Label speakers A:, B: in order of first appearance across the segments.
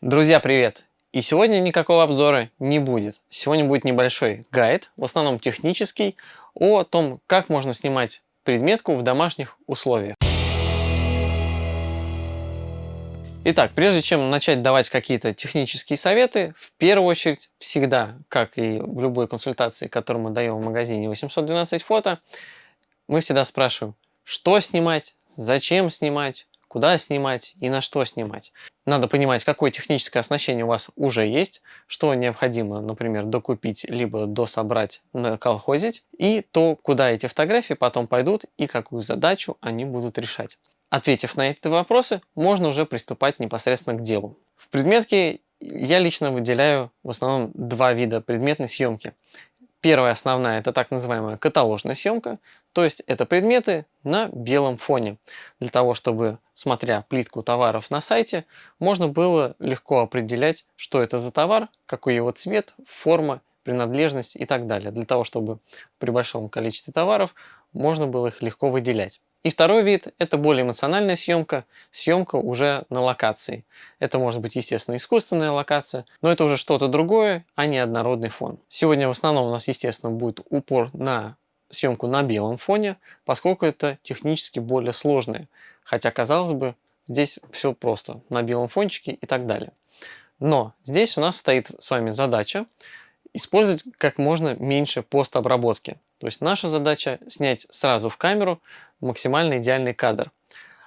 A: Друзья, привет! И сегодня никакого обзора не будет. Сегодня будет небольшой гайд, в основном технический, о том, как можно снимать предметку в домашних условиях. Итак, прежде чем начать давать какие-то технические советы, в первую очередь всегда, как и в любой консультации, которую мы даем в магазине 812 фото, мы всегда спрашиваем, что снимать, зачем снимать, куда снимать и на что снимать. Надо понимать, какое техническое оснащение у вас уже есть, что необходимо, например, докупить, либо дособрать, наколхозить, и то, куда эти фотографии потом пойдут и какую задачу они будут решать. Ответив на эти вопросы, можно уже приступать непосредственно к делу. В предметке я лично выделяю в основном два вида предметной съемки. Первая основная – это так называемая каталожная съемка, то есть это предметы на белом фоне. Для того, чтобы, смотря плитку товаров на сайте, можно было легко определять, что это за товар, какой его цвет, форма, принадлежность и так далее. Для того, чтобы при большом количестве товаров можно было их легко выделять. И второй вид – это более эмоциональная съемка, съемка уже на локации. Это может быть, естественно, искусственная локация, но это уже что-то другое, а не однородный фон. Сегодня в основном у нас, естественно, будет упор на съемку на белом фоне, поскольку это технически более сложное. Хотя, казалось бы, здесь все просто, на белом фончике и так далее. Но здесь у нас стоит с вами задача использовать как можно меньше постобработки. То есть наша задача снять сразу в камеру максимально идеальный кадр.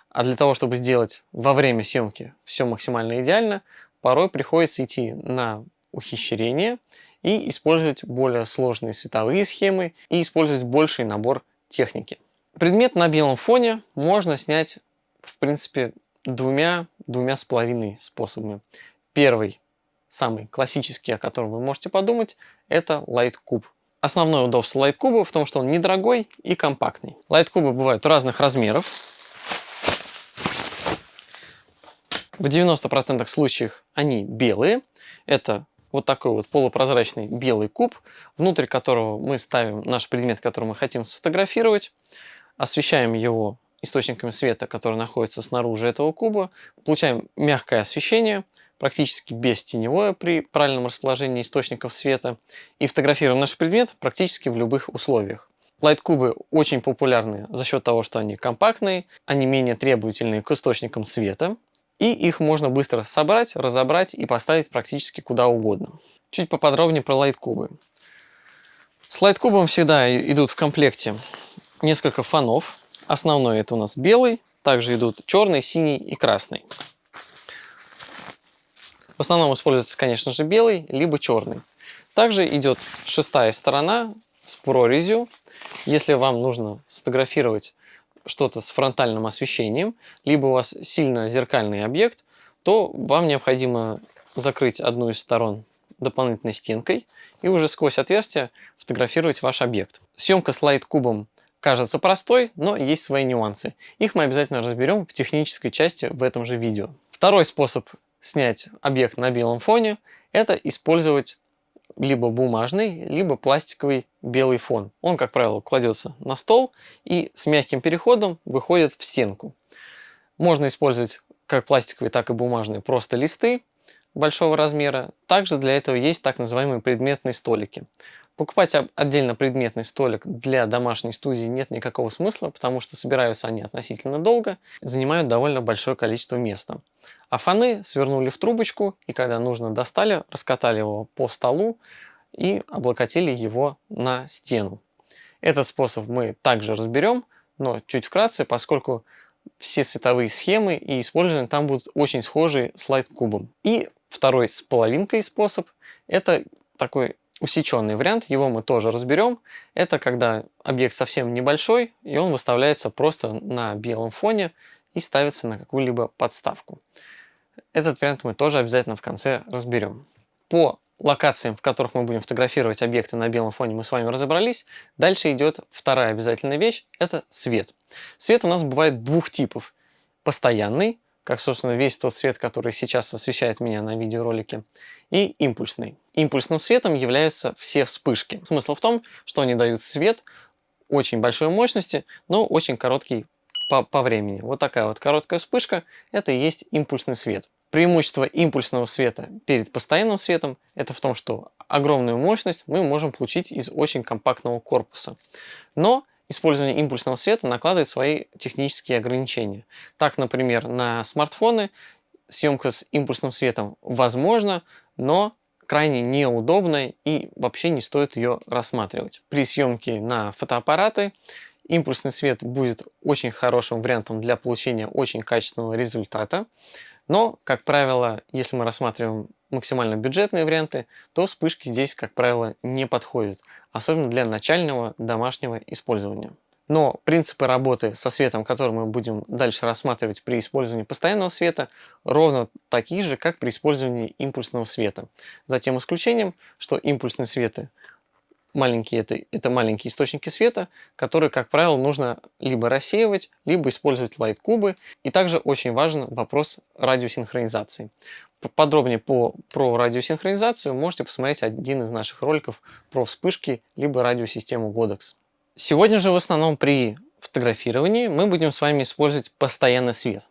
A: А для того, чтобы сделать во время съемки все максимально идеально, порой приходится идти на ухищрение и использовать более сложные световые схемы и использовать больший набор техники. Предмет на белом фоне можно снять, в принципе, двумя, двумя с половиной способами. Первый самый классический, о котором вы можете подумать, это Light Cube. Основное удобство Cube в том, что он недорогой и компактный. Cube бывают разных размеров. В 90% случаев они белые. Это вот такой вот полупрозрачный белый куб, внутрь которого мы ставим наш предмет, который мы хотим сфотографировать, освещаем его источниками света, которые находятся снаружи этого куба, получаем мягкое освещение, практически бестеневое при правильном расположении источников света и фотографируем наш предмет практически в любых условиях. Лайт-кубы очень популярны за счет того, что они компактные, они менее требовательные к источникам света, и их можно быстро собрать, разобрать и поставить практически куда угодно. Чуть поподробнее про лайт-кубы. С лайт-кубом всегда идут в комплекте несколько фонов. Основной это у нас белый, также идут черный, синий и красный. В основном используется, конечно же, белый, либо черный. Также идет шестая сторона с прорезью. Если вам нужно сфотографировать что-то с фронтальным освещением, либо у вас сильно зеркальный объект, то вам необходимо закрыть одну из сторон дополнительной стенкой и уже сквозь отверстие фотографировать ваш объект. Съемка с лайт-кубом кажется простой, но есть свои нюансы. Их мы обязательно разберем в технической части в этом же видео. Второй способ снять объект на белом фоне, это использовать либо бумажный, либо пластиковый белый фон. Он, как правило, кладется на стол и с мягким переходом выходит в стенку. Можно использовать как пластиковые, так и бумажные просто листы большого размера. Также для этого есть так называемые предметные столики. Покупать отдельно предметный столик для домашней студии нет никакого смысла, потому что собираются они относительно долго, занимают довольно большое количество места. А фоны свернули в трубочку и когда нужно достали, раскатали его по столу и облокотили его на стену. Этот способ мы также разберем, но чуть вкратце, поскольку все световые схемы и использования там будут очень схожи с лайт-кубом. И второй с половинкой способ – это такой усеченный вариант, его мы тоже разберем. Это когда объект совсем небольшой, и он выставляется просто на белом фоне и ставится на какую-либо подставку. Этот вариант мы тоже обязательно в конце разберем. По локациям, в которых мы будем фотографировать объекты на белом фоне, мы с вами разобрались. Дальше идет вторая обязательная вещь – это свет. Свет у нас бывает двух типов. Постоянный, как, собственно, весь тот свет, который сейчас освещает меня на видеоролике, и импульсный. Импульсным светом являются все вспышки. Смысл в том, что они дают свет очень большой мощности, но очень короткий по, по времени. Вот такая вот короткая вспышка – это и есть импульсный свет. Преимущество импульсного света перед постоянным светом – это в том, что огромную мощность мы можем получить из очень компактного корпуса. Но использование импульсного света накладывает свои технические ограничения. Так, например, на смартфоны съемка с импульсным светом возможна, но крайне неудобная и вообще не стоит ее рассматривать. При съемке на фотоаппараты импульсный свет будет очень хорошим вариантом для получения очень качественного результата. Но, как правило, если мы рассматриваем максимально бюджетные варианты, то вспышки здесь, как правило, не подходят, особенно для начального домашнего использования. Но принципы работы со светом, который мы будем дальше рассматривать при использовании постоянного света, ровно такие же, как при использовании импульсного света. За тем исключением, что импульсные светы маленькие это, это маленькие источники света, которые, как правило, нужно либо рассеивать, либо использовать лайт-кубы. И также очень важен вопрос радиосинхронизации. Подробнее по, про радиосинхронизацию можете посмотреть один из наших роликов про вспышки, либо радиосистему Godox. Сегодня же в основном при фотографировании мы будем с вами использовать постоянный свет.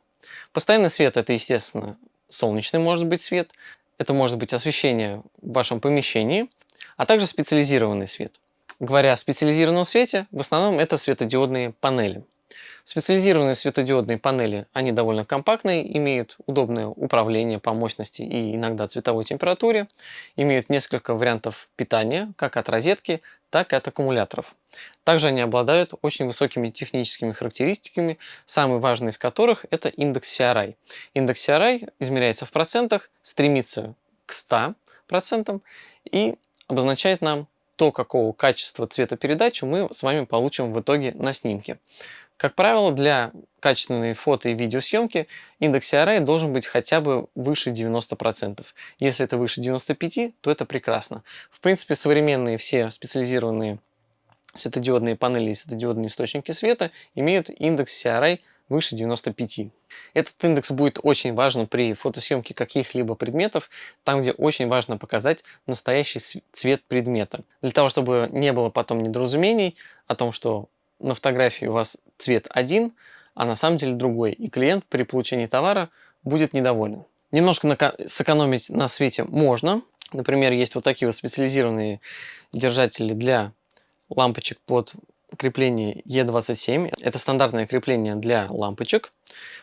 A: Постоянный свет это, естественно, солнечный может быть свет, это может быть освещение в вашем помещении, а также специализированный свет. Говоря о специализированном свете, в основном это светодиодные панели. Специализированные светодиодные панели, они довольно компактные, имеют удобное управление по мощности и иногда цветовой температуре, имеют несколько вариантов питания, как от розетки, так и от аккумуляторов. Также они обладают очень высокими техническими характеристиками, самый важный из которых это индекс CRI. Индекс CRI измеряется в процентах, стремится к 100% и обозначает нам то, какого качества цветопередачи мы с вами получим в итоге на снимке. Как правило, для качественной фото и видеосъемки индекс CRI должен быть хотя бы выше 90%. Если это выше 95%, то это прекрасно. В принципе, современные все специализированные светодиодные панели и светодиодные источники света имеют индекс CRI выше 95. Этот индекс будет очень важен при фотосъемке каких-либо предметов, там, где очень важно показать настоящий цвет предмета. Для того, чтобы не было потом недоразумений о том, что на фотографии у вас цвет один, а на самом деле другой, и клиент при получении товара будет недоволен. Немножко сэкономить на свете можно. Например, есть вот такие вот специализированные держатели для лампочек под крепление E27. Это стандартное крепление для лампочек.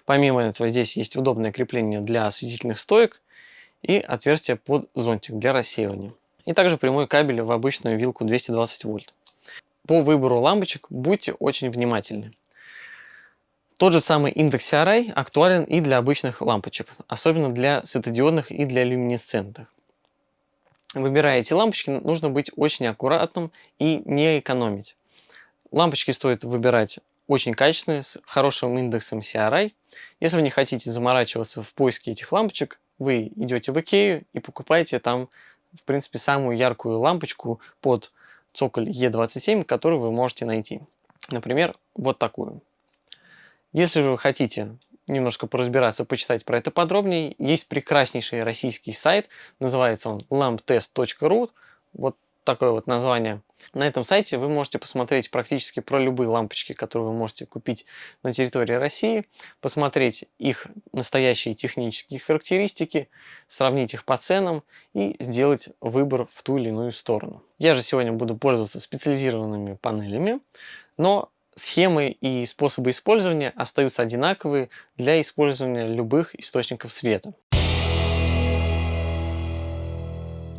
A: Помимо этого здесь есть удобное крепление для осветительных стоек и отверстие под зонтик для рассеивания. И также прямой кабель в обычную вилку 220 вольт. По выбору лампочек будьте очень внимательны. Тот же самый индекс CRI актуален и для обычных лампочек, особенно для светодиодных и для люминесцентных. Выбирая эти лампочки, нужно быть очень аккуратным и не экономить. Лампочки стоит выбирать очень качественные, с хорошим индексом CRI. Если вы не хотите заморачиваться в поиске этих лампочек, вы идете в Икею и покупаете там, в принципе, самую яркую лампочку под цоколь E27, которую вы можете найти. Например, вот такую. Если же вы хотите немножко поразбираться, почитать про это подробнее, есть прекраснейший российский сайт, называется он lamptest.ru. Вот такое вот название. На этом сайте вы можете посмотреть практически про любые лампочки, которые вы можете купить на территории России, посмотреть их настоящие технические характеристики, сравнить их по ценам и сделать выбор в ту или иную сторону. Я же сегодня буду пользоваться специализированными панелями, но схемы и способы использования остаются одинаковые для использования любых источников света.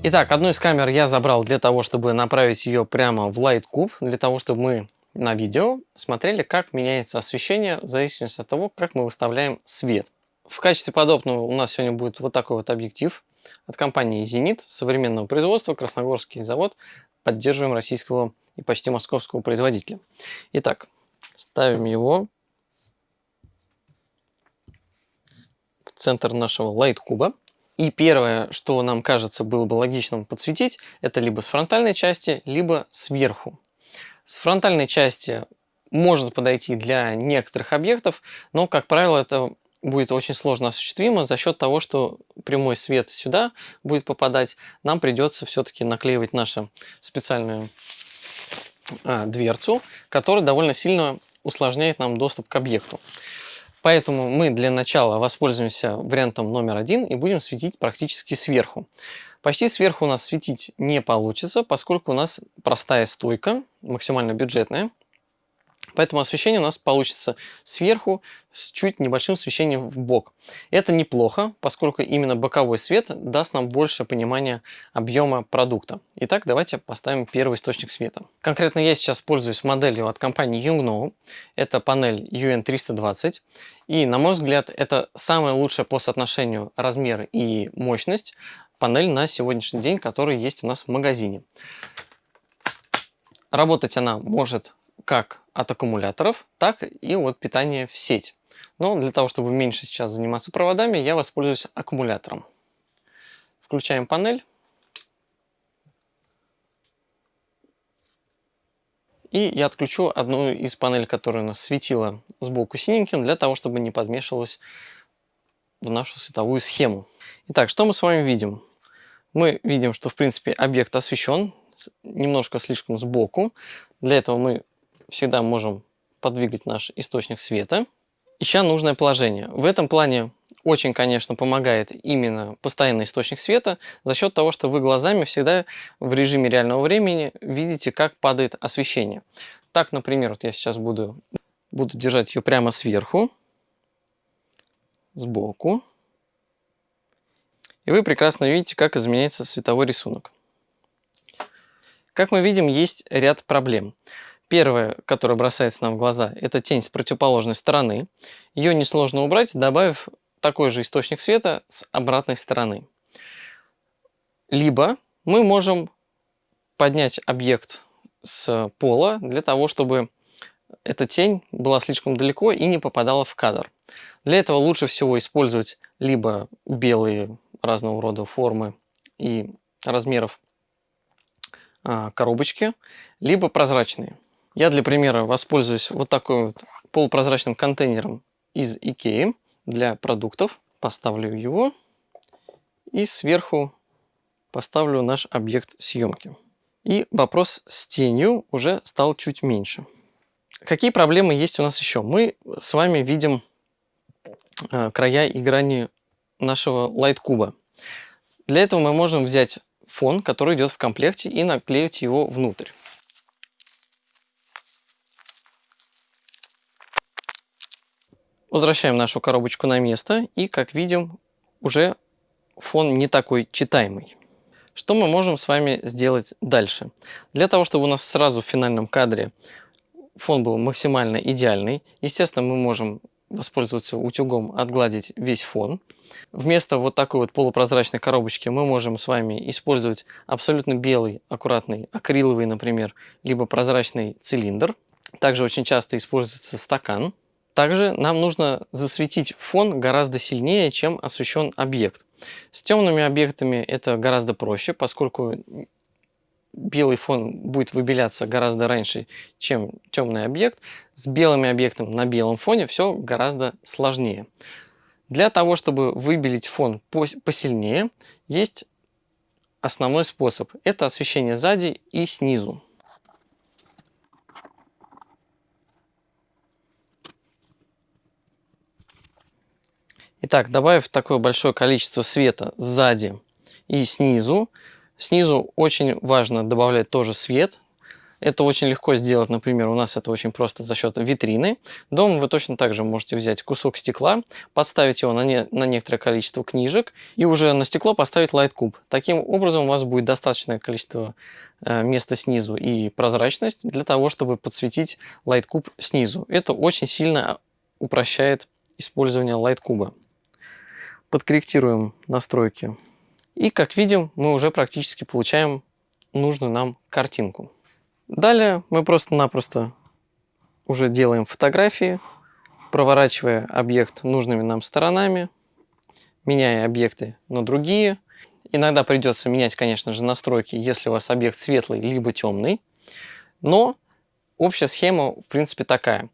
A: Итак, одну из камер я забрал для того, чтобы направить ее прямо в LightCube, для того, чтобы мы на видео смотрели, как меняется освещение в зависимости от того, как мы выставляем свет. В качестве подобного у нас сегодня будет вот такой вот объектив от компании Zenit, современного производства, Красногорский завод. Поддерживаем российского и почти московского производителя. Итак, ставим его в центр нашего лайт-куба. И первое, что нам кажется было бы логичным подсветить, это либо с фронтальной части, либо сверху. С фронтальной части может подойти для некоторых объектов, но, как правило, это будет очень сложно осуществимо за счет того, что прямой свет сюда будет попадать. Нам придется все-таки наклеивать нашу специальную а, дверцу, которая довольно сильно усложняет нам доступ к объекту. Поэтому мы для начала воспользуемся вариантом номер один и будем светить практически сверху. Почти сверху у нас светить не получится, поскольку у нас простая стойка, максимально бюджетная. Поэтому освещение у нас получится сверху с чуть небольшим освещением в бок. Это неплохо, поскольку именно боковой свет даст нам больше понимания объема продукта. Итак, давайте поставим первый источник света. Конкретно я сейчас пользуюсь моделью от компании Yongnuo. Это панель UN320. И, на мой взгляд, это самая лучшая по соотношению размер и мощность панель на сегодняшний день, которая есть у нас в магазине. Работать она может как от аккумуляторов, так и от питания в сеть. Но для того, чтобы меньше сейчас заниматься проводами, я воспользуюсь аккумулятором. Включаем панель. И я отключу одну из панелей, которая у нас светила сбоку синеньким, для того, чтобы не подмешивалась в нашу световую схему. Итак, что мы с вами видим? Мы видим, что в принципе объект освещен немножко слишком сбоку. Для этого мы всегда можем подвигать наш источник света, ища нужное положение. В этом плане очень, конечно, помогает именно постоянный источник света за счет того, что вы глазами всегда в режиме реального времени видите, как падает освещение. Так, например, вот я сейчас буду, буду держать ее прямо сверху, сбоку. И вы прекрасно видите, как изменяется световой рисунок. Как мы видим, есть ряд проблем. Первое, которое бросается нам в глаза, это тень с противоположной стороны. Ее несложно убрать, добавив такой же источник света с обратной стороны. Либо мы можем поднять объект с пола для того, чтобы эта тень была слишком далеко и не попадала в кадр. Для этого лучше всего использовать либо белые разного рода формы и размеров а, коробочки, либо прозрачные. Я для примера воспользуюсь вот такой вот полупрозрачным контейнером из Икеи для продуктов. Поставлю его и сверху поставлю наш объект съемки. И вопрос с тенью уже стал чуть меньше. Какие проблемы есть у нас еще? Мы с вами видим э, края и грани нашего лайт-куба. Для этого мы можем взять фон, который идет в комплекте, и наклеить его внутрь. Возвращаем нашу коробочку на место и, как видим, уже фон не такой читаемый. Что мы можем с вами сделать дальше? Для того, чтобы у нас сразу в финальном кадре фон был максимально идеальный, естественно, мы можем воспользоваться утюгом, отгладить весь фон. Вместо вот такой вот полупрозрачной коробочки мы можем с вами использовать абсолютно белый, аккуратный, акриловый, например, либо прозрачный цилиндр. Также очень часто используется стакан. Также нам нужно засветить фон гораздо сильнее, чем освещен объект. С темными объектами это гораздо проще, поскольку белый фон будет выбеляться гораздо раньше, чем темный объект. С белыми объектами на белом фоне все гораздо сложнее. Для того, чтобы выбелить фон посильнее, есть основной способ. Это освещение сзади и снизу. Итак, добавив такое большое количество света сзади и снизу, снизу очень важно добавлять тоже свет. Это очень легко сделать, например, у нас это очень просто за счет витрины. Дома вы точно так же можете взять кусок стекла, подставить его на, не, на некоторое количество книжек и уже на стекло поставить лайт-куб. Таким образом у вас будет достаточное количество э, места снизу и прозрачность для того, чтобы подсветить лайт-куб снизу. Это очень сильно упрощает использование лайт-куба подкорректируем настройки. И как видим, мы уже практически получаем нужную нам картинку. Далее мы просто-напросто уже делаем фотографии, проворачивая объект нужными нам сторонами, меняя объекты на другие. Иногда придется менять, конечно же, настройки, если у вас объект светлый либо темный. Но общая схема, в принципе, такая.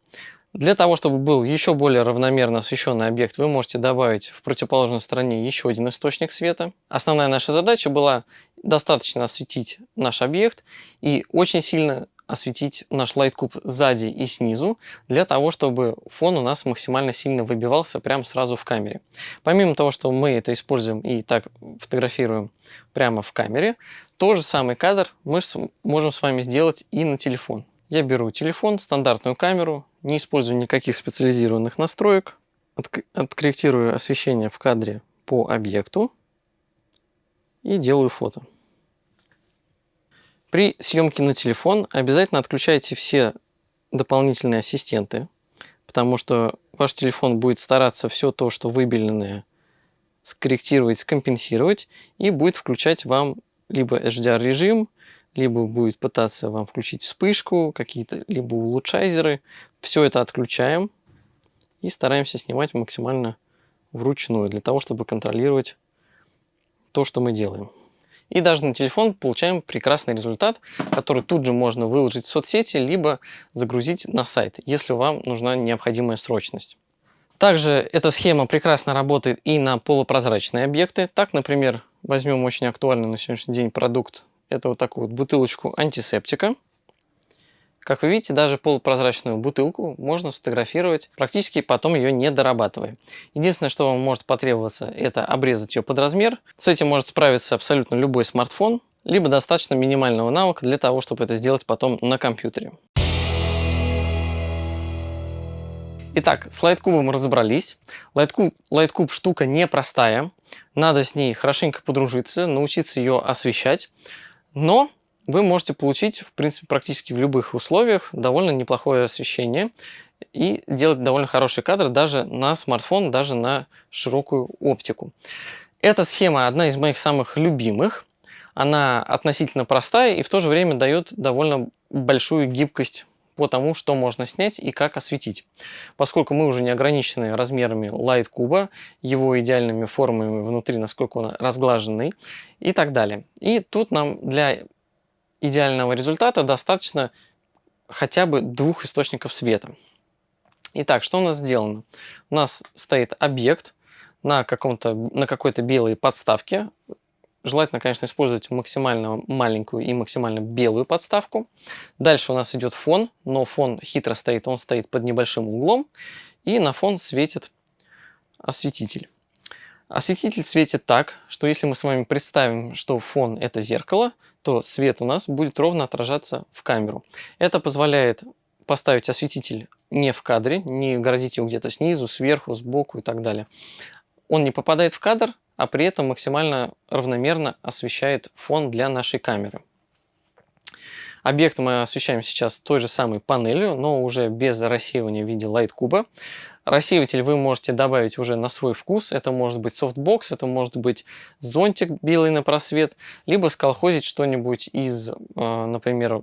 A: Для того, чтобы был еще более равномерно освещенный объект, вы можете добавить в противоположной стороне еще один источник света. Основная наша задача была достаточно осветить наш объект и очень сильно осветить наш LightCube сзади и снизу, для того, чтобы фон у нас максимально сильно выбивался прямо сразу в камере. Помимо того, что мы это используем и так фотографируем прямо в камере, тот же самый кадр мы можем с вами сделать и на телефон. Я беру телефон, стандартную камеру, не использую никаких специализированных настроек, откорректирую освещение в кадре по объекту и делаю фото. При съемке на телефон обязательно отключайте все дополнительные ассистенты, потому что ваш телефон будет стараться все то, что выбеленное, скорректировать, скомпенсировать и будет включать вам либо HDR режим, либо будет пытаться вам включить вспышку, какие-то либо улучшайзеры. Все это отключаем и стараемся снимать максимально вручную, для того, чтобы контролировать то, что мы делаем. И даже на телефон получаем прекрасный результат, который тут же можно выложить в соцсети, либо загрузить на сайт, если вам нужна необходимая срочность. Также эта схема прекрасно работает и на полупрозрачные объекты. Так, например, возьмем очень актуальный на сегодняшний день продукт. Это вот такую вот бутылочку антисептика. Как вы видите, даже полупрозрачную бутылку можно сфотографировать, практически потом ее не дорабатывая. Единственное, что вам может потребоваться, это обрезать ее под размер. С этим может справиться абсолютно любой смартфон, либо достаточно минимального навыка для того, чтобы это сделать потом на компьютере. Итак, с лайткубом разобрались. Лайткуб, лайткуб штука непростая. Надо с ней хорошенько подружиться, научиться ее освещать. Но вы можете получить, в принципе, практически в любых условиях довольно неплохое освещение и делать довольно хороший кадр даже на смартфон, даже на широкую оптику. Эта схема одна из моих самых любимых. Она относительно простая и в то же время дает довольно большую гибкость по тому, что можно снять и как осветить. Поскольку мы уже не ограничены размерами лайт куба, его идеальными формами внутри, насколько он разглаженный и так далее. И тут нам для идеального результата достаточно хотя бы двух источников света. Итак, что у нас сделано? У нас стоит объект на, на какой-то белой подставке. Желательно, конечно, использовать максимально маленькую и максимально белую подставку. Дальше у нас идет фон, но фон хитро стоит, он стоит под небольшим углом. И на фон светит осветитель. Осветитель светит так, что если мы с вами представим, что фон это зеркало, то свет у нас будет ровно отражаться в камеру. Это позволяет поставить осветитель не в кадре, не городить его где-то снизу, сверху, сбоку и так далее. Он не попадает в кадр, а при этом максимально равномерно освещает фон для нашей камеры. Объект мы освещаем сейчас той же самой панелью, но уже без рассеивания в виде лайт-куба. Рассеиватель вы можете добавить уже на свой вкус. Это может быть софтбокс, это может быть зонтик белый на просвет, либо сколхозить что-нибудь из, э, например,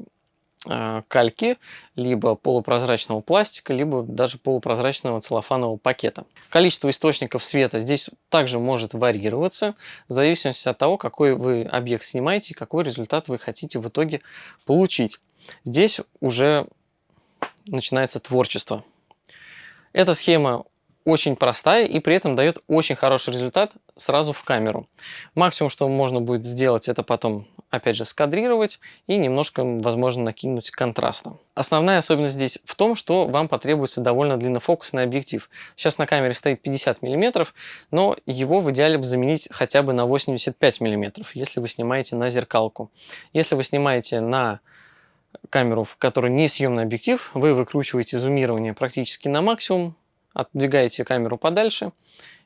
A: кальки, либо полупрозрачного пластика, либо даже полупрозрачного целлофанового пакета. Количество источников света здесь также может варьироваться в зависимости от того, какой вы объект снимаете и какой результат вы хотите в итоге получить. Здесь уже начинается творчество. Эта схема очень простая и при этом дает очень хороший результат сразу в камеру. Максимум, что можно будет сделать, это потом опять же скадрировать и немножко, возможно, накинуть контраста. Основная особенность здесь в том, что вам потребуется довольно длиннофокусный объектив. Сейчас на камере стоит 50 мм, но его в идеале бы заменить хотя бы на 85 мм, если вы снимаете на зеркалку. Если вы снимаете на камеру, в которой не съемный объектив, вы выкручиваете зумирование практически на максимум, отдвигаете камеру подальше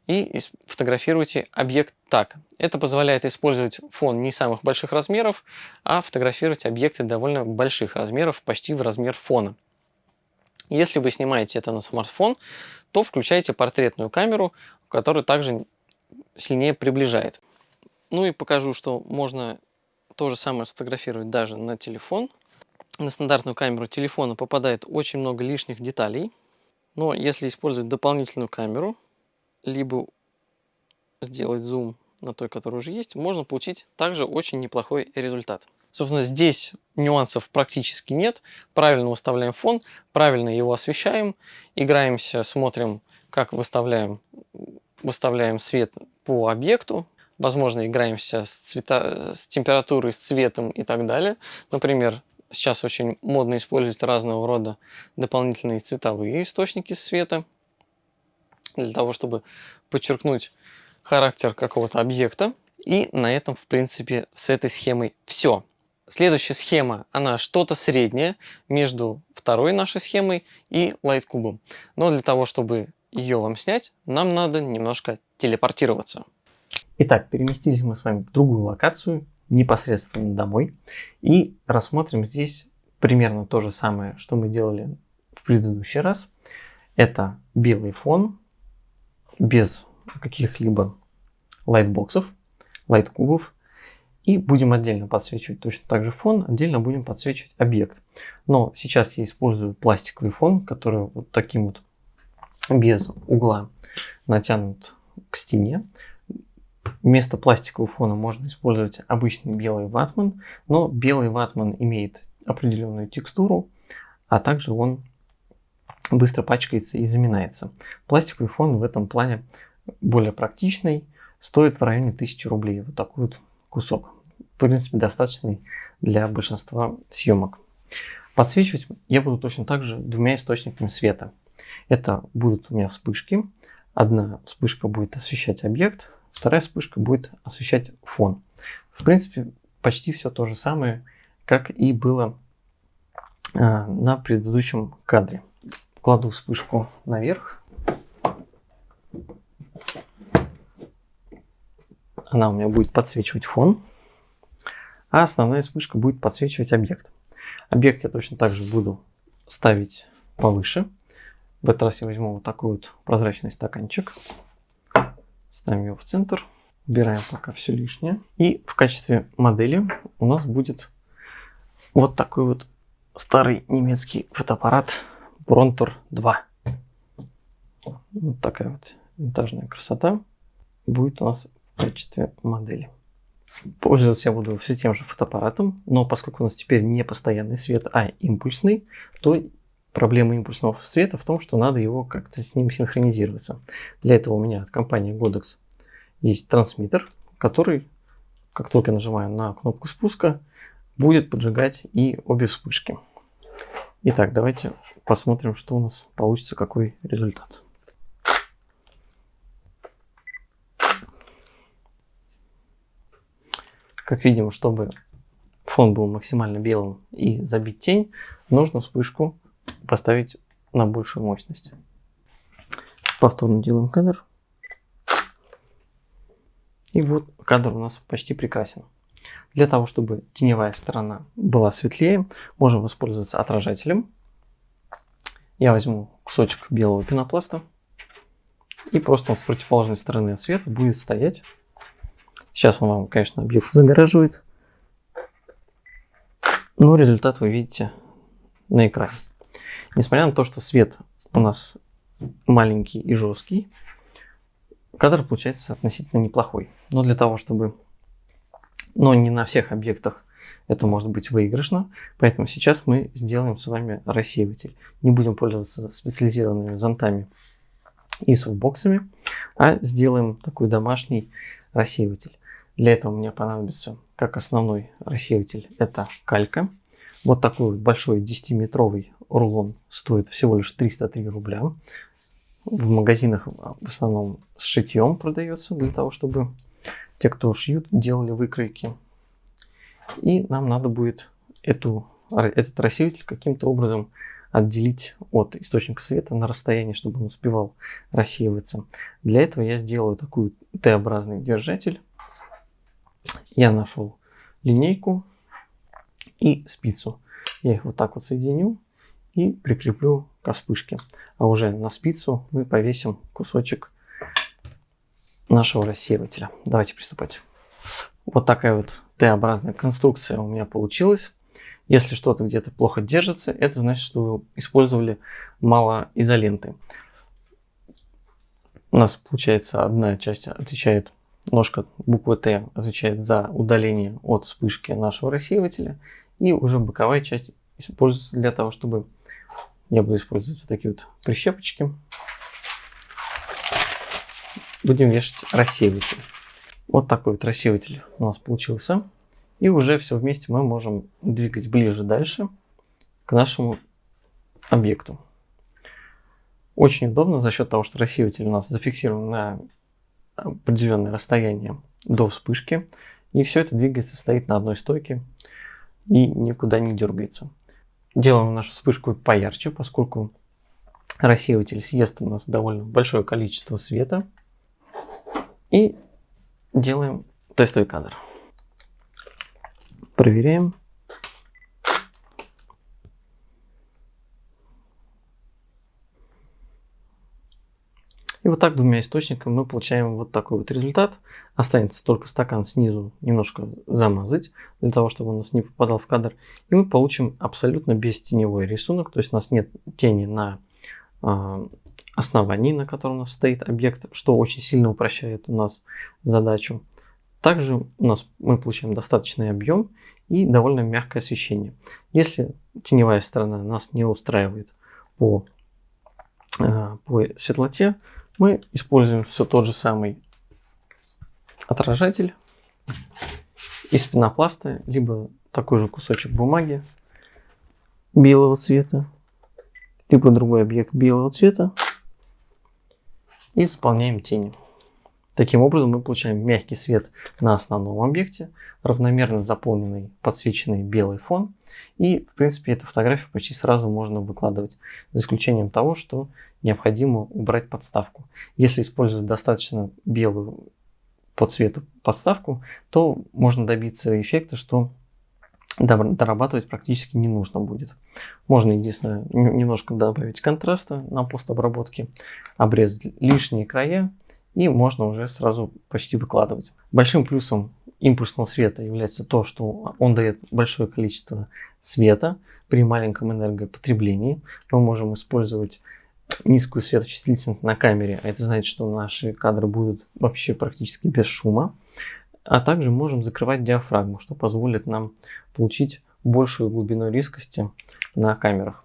A: и фотографируете объект так. Это позволяет использовать фон не самых больших размеров, а фотографировать объекты довольно больших размеров, почти в размер фона. Если вы снимаете это на смартфон, то включайте портретную камеру, которая также сильнее приближает. Ну и покажу, что можно то же самое сфотографировать даже на телефон на стандартную камеру телефона попадает очень много лишних деталей. Но если использовать дополнительную камеру, либо сделать зум на той, которая уже есть, можно получить также очень неплохой результат. Собственно, здесь нюансов практически нет. Правильно выставляем фон, правильно его освещаем, играемся, смотрим, как выставляем, выставляем свет по объекту. Возможно, играемся с, цвета, с температурой, с цветом и так далее. Например, сейчас очень модно использовать разного рода дополнительные цветовые источники света для того, чтобы подчеркнуть характер какого-то объекта. И на этом, в принципе, с этой схемой все. Следующая схема, она что-то среднее между второй нашей схемой и лайткубом. Но для того, чтобы ее вам снять, нам надо немножко телепортироваться. Итак, переместились мы с вами в другую локацию, непосредственно домой. И рассмотрим здесь примерно то же самое, что мы делали в предыдущий раз. Это белый фон, без каких-либо лайтбоксов, лайткубов. И будем отдельно подсвечивать точно так же фон, отдельно будем подсвечивать объект. Но сейчас я использую пластиковый фон, который вот таким вот без угла натянут к стене. Вместо пластикового фона можно использовать обычный белый ватман, но белый ватман имеет определенную текстуру, а также он быстро пачкается и заминается. Пластиковый фон в этом плане более практичный, стоит в районе 1000 рублей. Вот такой вот кусок в принципе, достаточный для большинства съемок. Подсвечивать я буду точно так же двумя источниками света. Это будут у меня вспышки. Одна вспышка будет освещать объект, вторая вспышка будет освещать фон. В принципе, почти все то же самое, как и было а, на предыдущем кадре. Кладу вспышку наверх. Она у меня будет подсвечивать фон а основная вспышка будет подсвечивать объект. Объект я точно так же буду ставить повыше. В этот раз я возьму вот такой вот прозрачный стаканчик. Ставим его в центр. Убираем пока все лишнее. И в качестве модели у нас будет вот такой вот старый немецкий фотоаппарат Brontor 2. Вот такая вот винтажная красота будет у нас в качестве модели. Пользоваться я буду все тем же фотоаппаратом, но поскольку у нас теперь не постоянный свет, а импульсный, то проблема импульсного света в том, что надо его как-то с ним синхронизироваться. Для этого у меня от компании Godox есть трансмиттер, который, как только я нажимаю на кнопку спуска, будет поджигать и обе вспышки. Итак, давайте посмотрим, что у нас получится, какой результат. Как видим, чтобы фон был максимально белым и забить тень, нужно вспышку поставить на большую мощность. Повторно делаем кадр. И вот кадр у нас почти прекрасен. Для того, чтобы теневая сторона была светлее, можем воспользоваться отражателем. Я возьму кусочек белого пенопласта. И просто он с противоположной стороны от света будет стоять Сейчас он вам, конечно, объект загораживает. Но результат вы видите на экране. Несмотря на то, что свет у нас маленький и жесткий, кадр получается относительно неплохой. Но для того, чтобы... Но не на всех объектах это может быть выигрышно. Поэтому сейчас мы сделаем с вами рассеиватель. Не будем пользоваться специализированными зонтами и софтбоксами, а сделаем такой домашний рассеиватель. Для этого мне понадобится как основной рассеиватель это калька. Вот такой вот большой 10-метровый рулон стоит всего лишь 303 рубля. В магазинах в основном с шитьем продается для того, чтобы те, кто шьют, делали выкройки. И нам надо будет эту, этот рассеиватель каким-то образом отделить от источника света на расстоянии, чтобы он успевал рассеиваться. Для этого я сделаю такой Т-образный держатель я нашел линейку и спицу. Я их вот так вот соединю и прикреплю к вспышке. А уже на спицу мы повесим кусочек нашего рассеивателя. Давайте приступать. Вот такая вот Т-образная конструкция у меня получилась. Если что-то где-то плохо держится, это значит, что вы использовали мало изоленты. У нас получается одна часть отвечает Ножка буквы Т отвечает за удаление от вспышки нашего рассеивателя. И уже боковая часть используется для того, чтобы я буду использовать вот такие вот прищепочки. Будем вешать рассеиватель. Вот такой вот рассеиватель у нас получился. И уже все вместе мы можем двигать ближе дальше к нашему объекту. Очень удобно за счет того, что рассеиватель у нас зафиксирован на определенное расстояние до вспышки. И все это двигается, стоит на одной стойке и никуда не дергается. Делаем нашу вспышку поярче, поскольку рассеиватель съест у нас довольно большое количество света. И делаем тестовый кадр. Проверяем. И вот так двумя источниками мы получаем вот такой вот результат. Останется только стакан снизу немножко замазать, для того, чтобы он у нас не попадал в кадр. И мы получим абсолютно бестеневой рисунок, то есть у нас нет тени на э, основании, на котором у нас стоит объект, что очень сильно упрощает у нас задачу. Также у нас мы получаем достаточный объем и довольно мягкое освещение. Если теневая сторона нас не устраивает по, э, по светлоте, мы используем все тот же самый отражатель из пенопласта, либо такой же кусочек бумаги белого цвета, либо другой объект белого цвета и заполняем тени. Таким образом мы получаем мягкий свет на основном объекте, равномерно заполненный подсвеченный белый фон. И в принципе эту фотографию почти сразу можно выкладывать, за исключением того, что необходимо убрать подставку. Если использовать достаточно белую по цвету подставку, то можно добиться эффекта, что дорабатывать практически не нужно будет. Можно единственное немножко добавить контраста на постобработке, обрезать лишние края и можно уже сразу почти выкладывать. Большим плюсом импульсного света является то, что он дает большое количество света при маленьком энергопотреблении. Мы можем использовать низкую светочувствительность на камере, а это значит, что наши кадры будут вообще практически без шума. А также можем закрывать диафрагму, что позволит нам получить большую глубину резкости на камерах.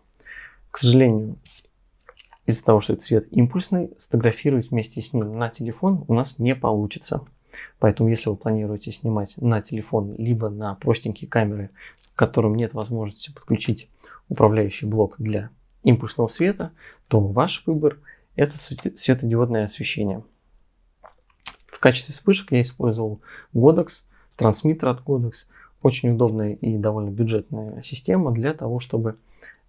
A: К сожалению, из-за того, что цвет импульсный, сфотографировать вместе с ним на телефон у нас не получится. Поэтому, если вы планируете снимать на телефон, либо на простенькие камеры, к которым нет возможности подключить управляющий блок для импульсного света, то ваш выбор это светодиодное освещение. Качестве вспышек я использовал Godox, трансмиттер от Godox. Очень удобная и довольно бюджетная система для того, чтобы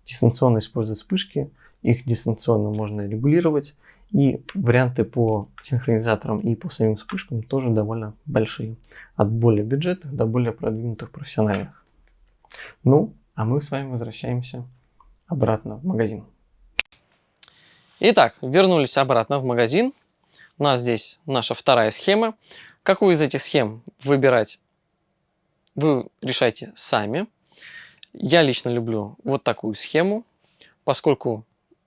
A: дистанционно использовать вспышки. Их дистанционно можно регулировать. И варианты по синхронизаторам и по самим вспышкам тоже довольно большие. От более бюджетных до более продвинутых профессиональных. Ну, а мы с вами возвращаемся обратно в магазин. Итак, вернулись обратно в магазин. У нас здесь наша вторая схема. Какую из этих схем выбирать, вы решайте сами. Я лично люблю вот такую схему, поскольку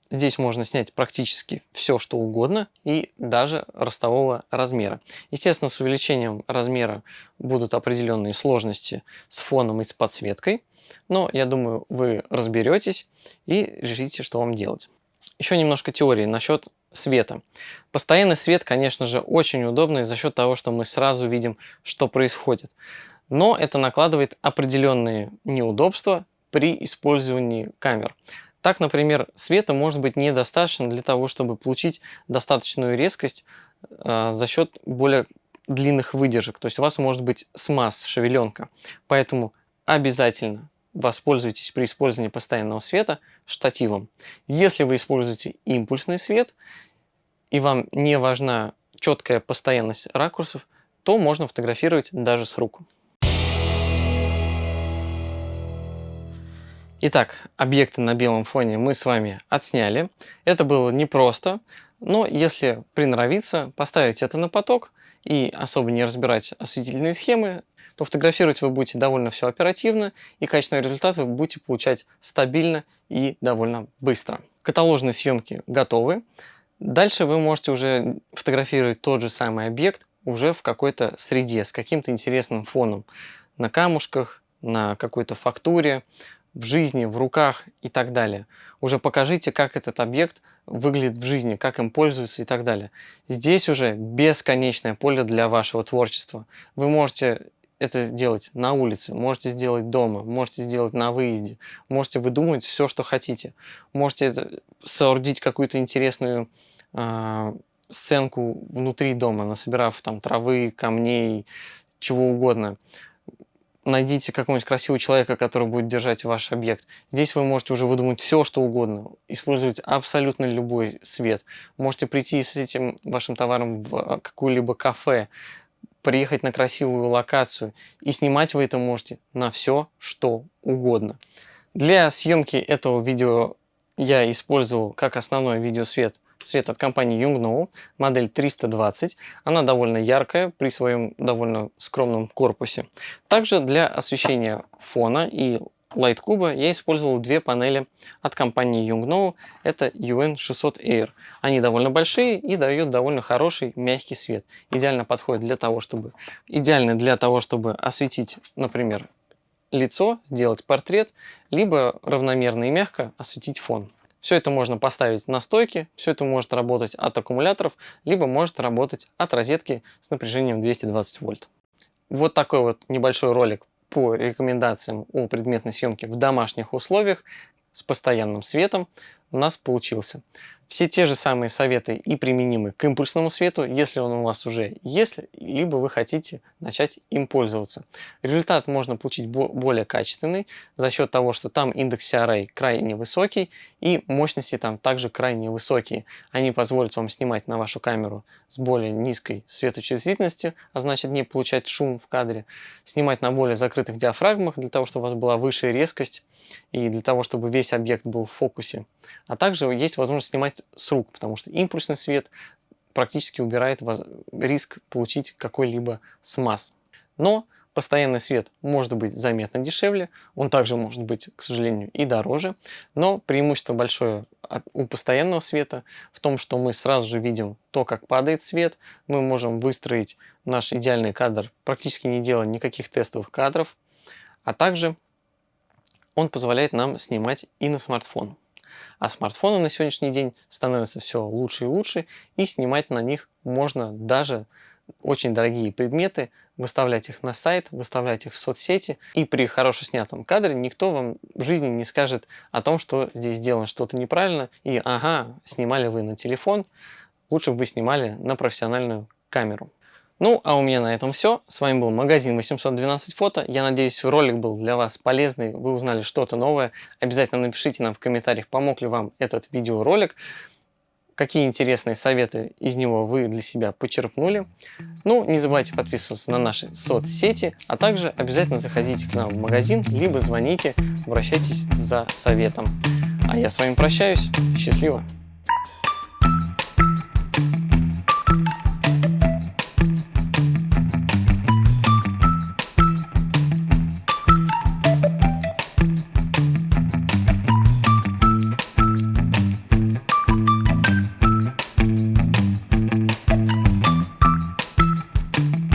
A: здесь можно снять практически все, что угодно, и даже ростового размера. Естественно, с увеличением размера будут определенные сложности с фоном и с подсветкой. Но я думаю, вы разберетесь и решите, что вам делать. Еще немножко теории насчет света. Постоянный свет, конечно же, очень удобный за счет того, что мы сразу видим, что происходит. Но это накладывает определенные неудобства при использовании камер. Так, например, света может быть недостаточно для того, чтобы получить достаточную резкость э, за счет более длинных выдержек. То есть у вас может быть смаз, шевеленка. Поэтому обязательно воспользуйтесь при использовании постоянного света штативом. Если вы используете импульсный свет и вам не важна четкая постоянность ракурсов, то можно фотографировать даже с рук. Итак, объекты на белом фоне мы с вами отсняли. Это было непросто, но если приноровиться, поставить это на поток и особо не разбирать осветительные схемы, то фотографировать вы будете довольно все оперативно, и качественный результат вы будете получать стабильно и довольно быстро. Каталожные съемки готовы. Дальше вы можете уже фотографировать тот же самый объект уже в какой-то среде, с каким-то интересным фоном. На камушках, на какой-то фактуре, в жизни, в руках и так далее. Уже покажите, как этот объект выглядит в жизни, как им пользуются и так далее. Здесь уже бесконечное поле для вашего творчества. Вы можете это сделать на улице, можете сделать дома, можете сделать на выезде, можете выдумать все, что хотите. Можете соорудить какую-то интересную э, сценку внутри дома, насобирав там травы, камней, чего угодно. Найдите какого-нибудь красивого человека, который будет держать ваш объект. Здесь вы можете уже выдумать все, что угодно. Использовать абсолютно любой свет. Можете прийти с этим вашим товаром в какое-либо кафе, приехать на красивую локацию и снимать вы это можете на все, что угодно. Для съемки этого видео я использовал как основной видеосвет свет от компании Yongnuo, модель 320. Она довольно яркая при своем довольно скромном корпусе. Также для освещения фона и Light куба я использовал две панели от компании Yongnuo. Это UN600 Air. Они довольно большие и дают довольно хороший мягкий свет. Идеально подходит для того, чтобы, идеально для того, чтобы осветить, например, лицо, сделать портрет, либо равномерно и мягко осветить фон. Все это можно поставить на стойке, все это может работать от аккумуляторов, либо может работать от розетки с напряжением 220 вольт. Вот такой вот небольшой ролик по рекомендациям о предметной съемке в домашних условиях с постоянным светом у нас получился. Все те же самые советы и применимы к импульсному свету, если он у вас уже есть, либо вы хотите начать им пользоваться. Результат можно получить более качественный за счет того, что там индекс CRA крайне высокий и мощности там также крайне высокие. Они позволят вам снимать на вашу камеру с более низкой светочувствительностью, а значит не получать шум в кадре, снимать на более закрытых диафрагмах для того, чтобы у вас была высшая резкость и для того, чтобы весь объект был в фокусе. А также есть возможность снимать с рук, потому что импульсный свет практически убирает риск получить какой-либо смаз. Но постоянный свет может быть заметно дешевле, он также может быть, к сожалению, и дороже, но преимущество большое у постоянного света в том, что мы сразу же видим то, как падает свет, мы можем выстроить наш идеальный кадр, практически не делая никаких тестовых кадров, а также он позволяет нам снимать и на смартфон. А смартфоны на сегодняшний день становятся все лучше и лучше, и снимать на них можно даже очень дорогие предметы, выставлять их на сайт, выставлять их в соцсети. И при хорошо снятом кадре никто вам в жизни не скажет о том, что здесь сделано что-то неправильно, и ага, снимали вы на телефон, лучше бы вы снимали на профессиональную камеру. Ну, а у меня на этом все. С вами был магазин 812 фото. Я надеюсь, ролик был для вас полезный, вы узнали что-то новое. Обязательно напишите нам в комментариях, помог ли вам этот видеоролик, какие интересные советы из него вы для себя почерпнули. Ну, не забывайте подписываться на наши соцсети, а также обязательно заходите к нам в магазин, либо звоните, обращайтесь за советом. А я с вами прощаюсь. Счастливо!